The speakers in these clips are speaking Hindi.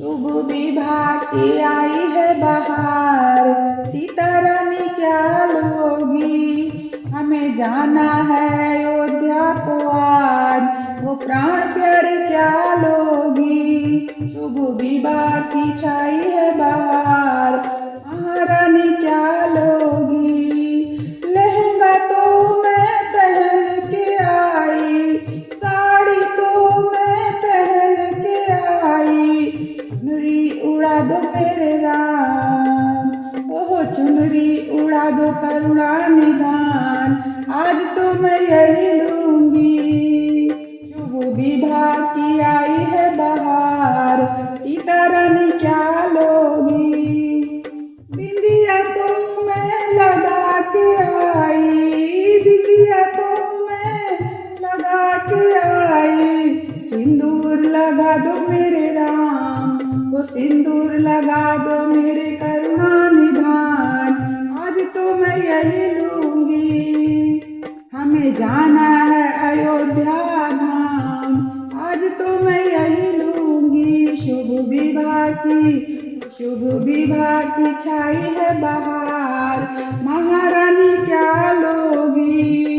शुभ विवाह की आई है बहार। सीता रानी क्या लोगी? हमें जाना है अयोध्या को आज। वो प्राण प्यारे क्या लोगी? शुभ विवाह की छाई करुणा निदान आज तो मैं यही लूँगी। शुभ विवाह की आई है बहार सीता रानी क्या लोगी? बिंदिया तो मैं लगा के आई, बिंदिया तो मैं लगा के आई। सिंदूर लगा दो मेरे राम, वो सिंदूर लगा दो मेरे करुणा यही लूँगी। हमें जाना है अयोध्या धाम। आज तो मैं यही लूँगी। शुभ विवाह की, शुभ विवाह की छाई है बाहर। महारानी क्या लोगी?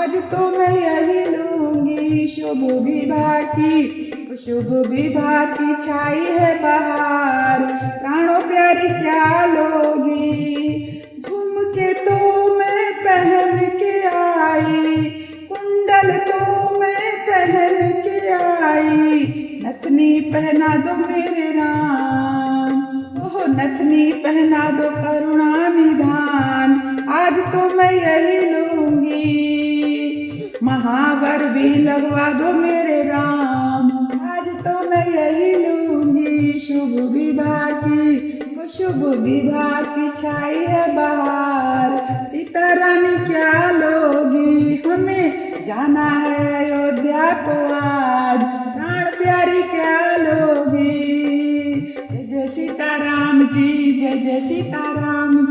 आज तो मैं यही लूँगी। शुभ विवाह की शुभ विवाह की छाई है बहार प्राणों प्यारी क्या लोगी? झुमके तो मैं पहन के आई, कुंडल तो मैं पहन के आई। नथनी पहना दो मेरे राम, ओह नथनी पहना दो करुणा निधान। आज तो मैं यही महावर भी लगवा दो मेरे राम। आज तो मैं यही लूँगी शुभ विवाह की शुभ विवाह की छाई है बहार। सीता रानी क्या लोगी, हमें जाना है अयोध्या को आज। प्राण प्यारी क्या लोगी? जय जय सीता राम जी, जय जय सीता राम